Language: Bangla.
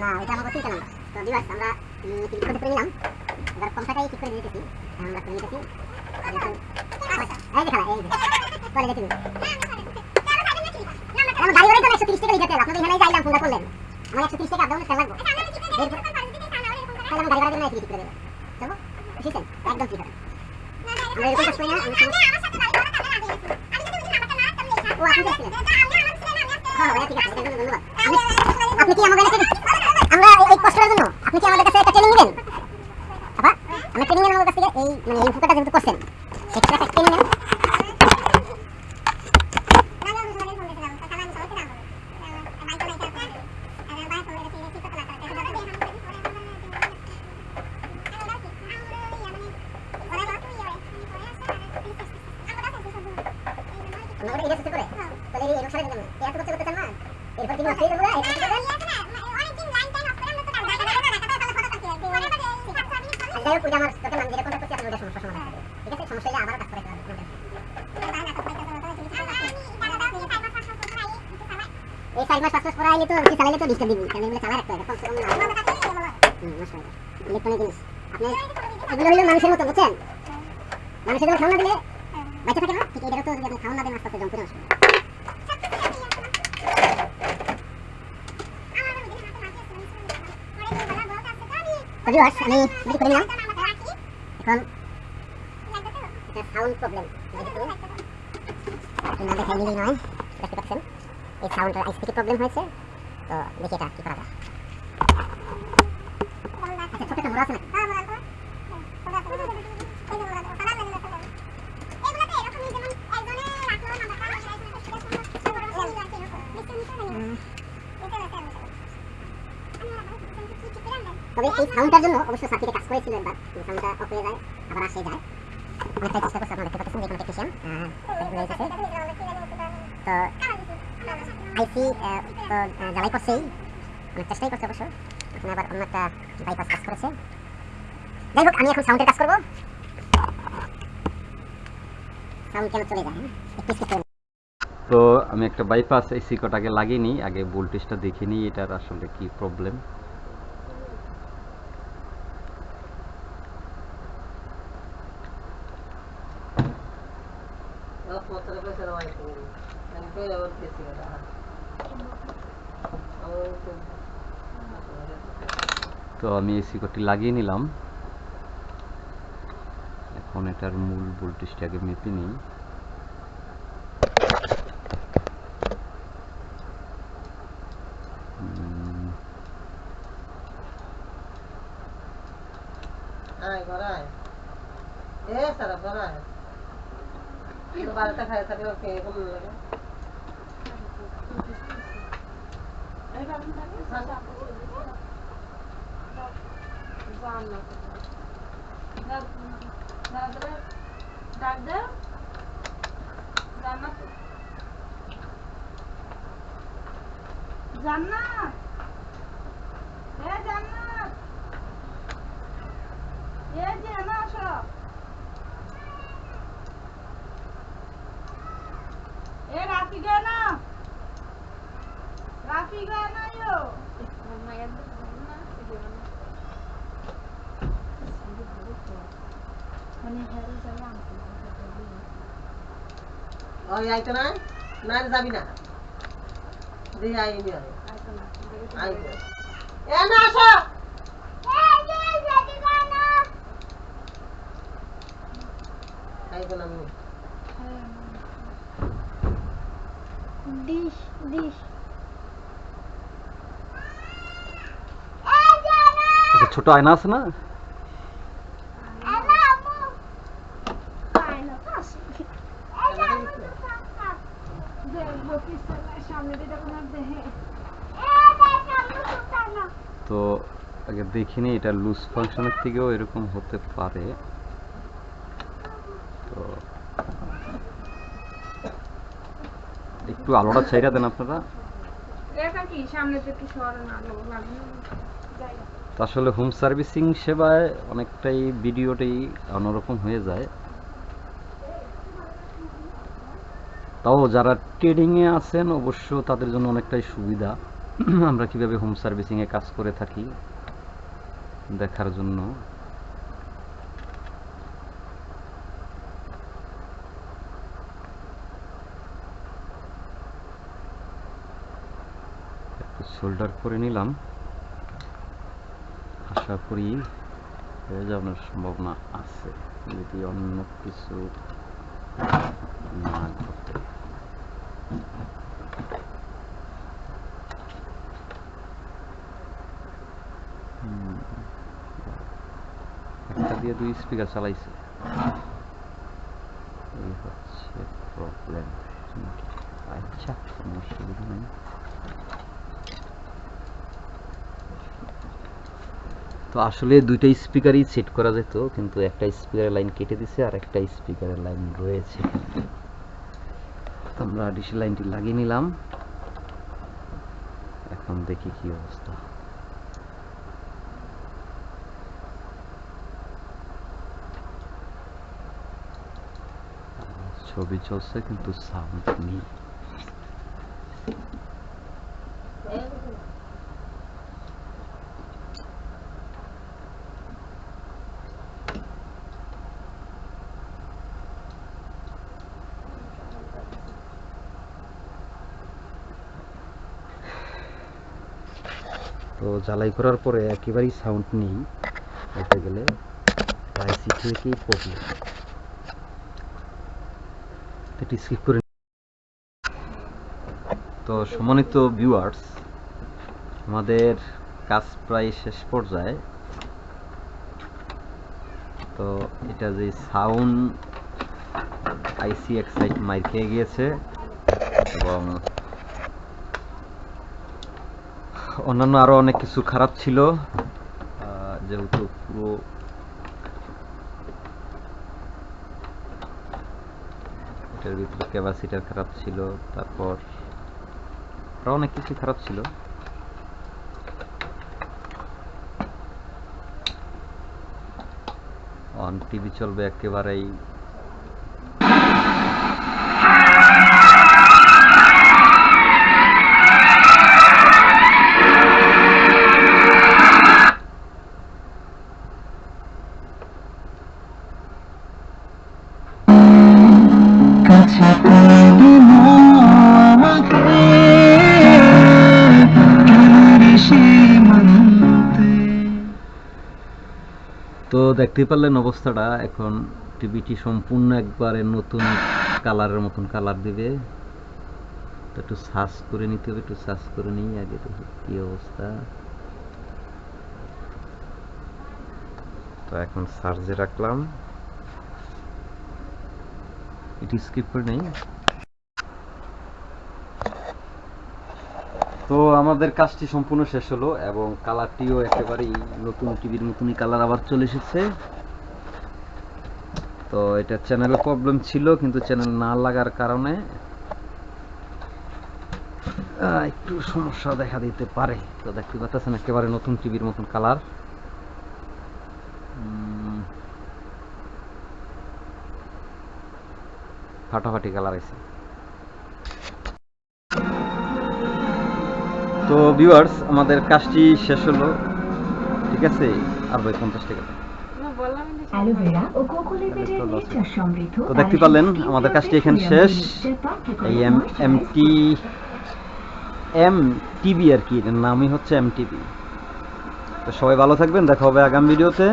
না এটা আমাকে তিনটা নাম্বার তো ভিউয়ার্স আমরা ক্লিক করে নিলাম এবার কমটাটাই ক্লিক করে দিতেছি আমরা করে নিতেছি এই যে খেলা এই যে বলে দেখি আমরা গাড়ি গাড়ি তো একশো তিরিশ টাকা লিখে তেল আপনাদের এখানে যাইলাম ফোনটা করলেন আমার একশো তিরিশ টাকা আপডাউন তেল লাগবে তাহলে আমি গাড়ি ভাড়া দিয়ে ক্লিক করে দেবো চলো বুঝছেন একদম ঠিক আছে আমরা এরকম কাজ করি না আমি শুধু- ও আপনি দেখছিলেন হ্যাঁ ভাইয়া ঠিক আছে এটার জন্য ধন্যবাদ আপনি- আপনি কি আমাদের কাছে আমরা এই- এই কষ্টটার জন্য আপনি কি আমাদের কাছে একটা ট্রেনিং নেবেন আপা আমরা ট্রেনিং নেন আমাদের কাছ থেকে এই মানে এই ফুকাটা যেহেতু করছেন এক্সট্রা একটা ট্রেনিং নেন আমরা ওটা এটা চেষ্টা করে তাহলে এই এরকম সারা দিলাম না এত করতে করতে চান না এরপর কি হচ্ছে এটা বলে এটা করতে যাই হোক ওইটা আমার তোকে নাম যেটা কন্ট্যাক্ট ওটা সমস্যা সমাধান হবে ঠিক আছে সমস্যা হলে আবার কাজ করে এই চার মানুষের মতো বুঝছেন মানুষের যেমন খাওয়া দিলে বাচ্চা থাকে না ঠিক এটারও তো খাওয়া না আস্তে আস্তে জম করে নষ্ট হবে। তো viewers, আমি এখন এটা সাউন্ড প্রবলেম না দেখাই নিলেই নয় দেখতে পাচ্ছেন? এই সাউন্ডের আইস থেকে প্রবলেম হয়েছে। তো দেখি এটা কি করা যায়। আচ্ছা ছোট একটা মোড়া আছে তবে এই সাউন্ডটার জন্য অবশ্য সাথীতে কাজ করেছিল একবার সাউন্ডটা অফ হয়ে যায় আবার আসে যায়। চেষ্টা করছে আপনারা দেখতে পাচ্ছেন তো আইসি তো জ্বালাই করছেই অনেক চেষ্টাই করছে অবশ্য আবার অন্য একটা বাইপাস কাজ করেছে যাই হোক আমি এখন সাউন্ডের কাজ করব সাউন্ড কেন চলে যায়। তো আমি একটা বাইপাস এই সিকোটাকে লাগিয়ে নিই, আগে ভোল্টেজটা দেখে নিই, এটার আসলে কি প্রবলেম তো আমি এই সিকোটি লাগিয়ে নিলাম। এখন এটার মূল ভোল্টেজটা আগে মেপে নিই। উম, warm up. The, the, the, that the Jannat. Jannat. Hey Jannat. Hey Jannat. Hey Rafiqana. Rafiqana yo. Mama yadda. আইতো না। না যাবি না। দিয়ে আই নি এ না আসো। আইতো না আমি। ডিশ ডিশ ছোট আয়না আছে না সামনে দিকে কোনো দেখে তো আগে দেখিনি এটা লুজ ফাংশনের থেকেও এরকম হতে পারে। তো একটু আলোটা ছাইরা দেন আপনারা। আসলে হোম সার্ভিসিং সেবায় অনেকটাই ভিডিওটাই অন্যরকম হয়ে যায়। তাও যারা ট্রেডিংয়ে আছেন, অবশ্য তাদের জন্য অনেকটাই সুবিধা। আমরা কীভাবে হোম সার্ভিসিং এ কাজ করে থাকি দেখার জন্য। শোল্ডার করে নিলাম। আশা করি হয়ে যাওয়ার সম্ভাবনা আছে। যদি অন্য কিছু না ঘটে হুম। একটা দিয়ে দুই স্পিকার চালাইছে। এই হচ্ছে প্রবলেম আচ্ছা অসুবিধা নেই। তো আসলে দুইটা স্পিকারই সেট করা যেত, কিন্তু একটা স্পিকারের লাইন কেটে দিছে আর একটা স্পিকারের লাইন রয়েছে। আমরা ডিসি লাইনটি লাগিয়ে নিলাম। এখন দেখি কি অবস্থা। ছবি চলছে, কিন্তু সাউন্ড নেই। তো জ্বালাই করার পরে একেবারেই সাউন্ড নেই, বলতে গেলে। আইসি থেকেই প্রবলেম এটি স্কিপ করে তো সম্মানিত ভিউয়ার্স আমাদের কাজ প্রায় শেষ পর্যায়ে। তো এটা যে সাউন্ড আইসি এক সাইড মাইর খেয়ে গিয়েছে এবং অন্যান্য আরও অনেক কিছু খারাপ ছিল। যেহেতু পুরো এটার ভিতরে ক্যাপাসিটার খারাপ ছিল, তারপর আরও অনেক কিছু খারাপ ছিল। অন টিভি চলবে একেবারেই। তো দেখতে পারলেন অবস্থাটা, এখন টিভিটি সম্পূর্ণ একবারে নতুন কালারের মতন কালার দিবে। তো একটু সার্চ করে নিতে হবে, একটু সার্চ করে নিই আগে দেখি কি অবস্থা। তো এখন সার্চে রাখলাম। এটি স্কিপ করে নেই। তো আমাদের কাজটি সম্পূর্ণ শেষ হলো এবং কালারটিও একেবারেই নতুন টিভির মতনই কালার আবার চলে এসেছে। তো এটা চ্যানেলে প্রবলেম ছিল, কিন্তু চ্যানেল না লাগার কারণে একটু সমস্যা দেখা দিতে পারে। তো দেখতে পাচ্ছেন একেবারে নতুন টিভির মতন কালার। ফাটাফাটি কালার আছে তো ভিউয়ার্স আমাদের কাজটি শেষ হলো। ঠিক আছে? আর ভাই পঞ্চাশ টাকা তো দেখতে পারলেন আমাদের কাজটি এখানে শেষ। এই M M T M TV আর কি এটার নামই হচ্ছে এম টিভি তো সবাই ভালো থাকবেন দেখা হবে আগামী ভিডিওতে।